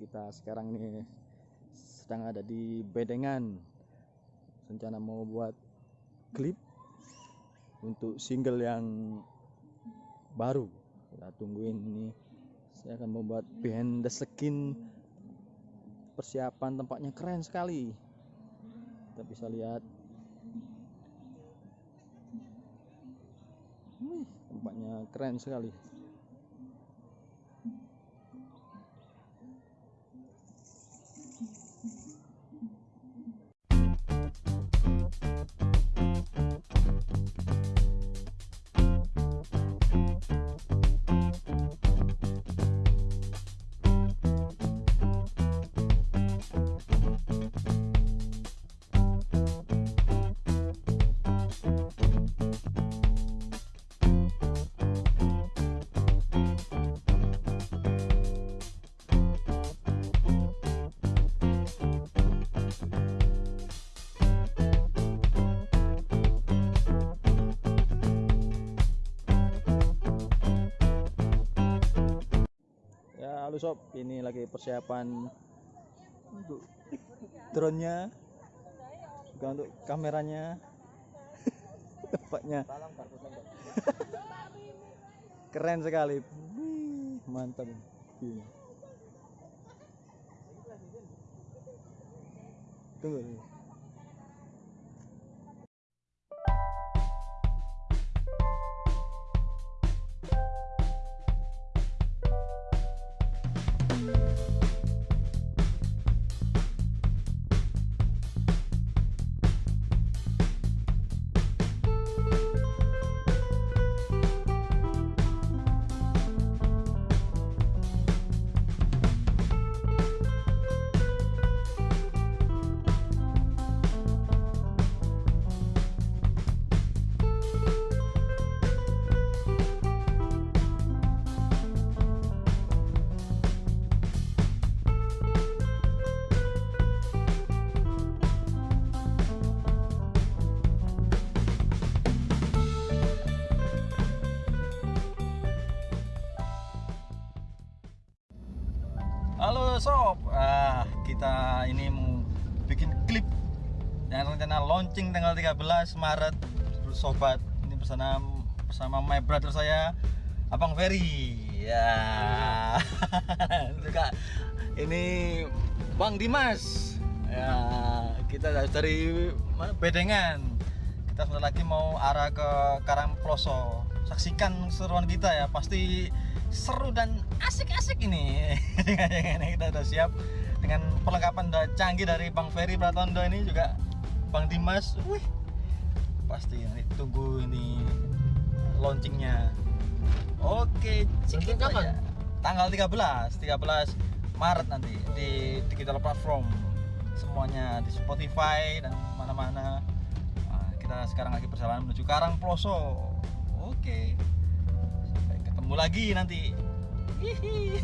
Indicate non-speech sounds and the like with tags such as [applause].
kita sekarang ini sedang ada di Bedengan. Rencana mau buat klip untuk single yang baru. Kita tungguin ini. Saya akan membuat behind the skin persiapan tempatnya keren sekali. Kita bisa lihat. Tempatnya keren sekali halo sob? Ini lagi persiapan untuk drone-nya. Juga untuk kameranya. [laughs] Tempatnya [laughs] keren sekali. Wih, mantap. Iya. tunggu tunggu. Halo sob, ah, kita ini mau bikin klip yang rencana launching tanggal 13 Maret. Sobat ini bersama bersama my brother saya Abang Ferry. Ya. [laughs] Juga ini Bang Dimas. Ya kita dari Bedengan. Kita sebentar lagi mau arah ke Karangploso. Saksikan seruan kita ya. Pasti seru dan asik-asik ini. [laughs] Kita udah siap dengan perlengkapan udah canggih dari Bang Ferry Pratondo ini juga Bang Dimas. Wih pasti nanti tunggu ini launchingnya. Oke itu kapan? aja. tanggal 13 13 Maret nanti di digital platform. Semuanya di Spotify dan mana-mana. Nah, kita sekarang lagi perjalanan menuju Karang Ploso oke ketemu lagi nanti Hihi.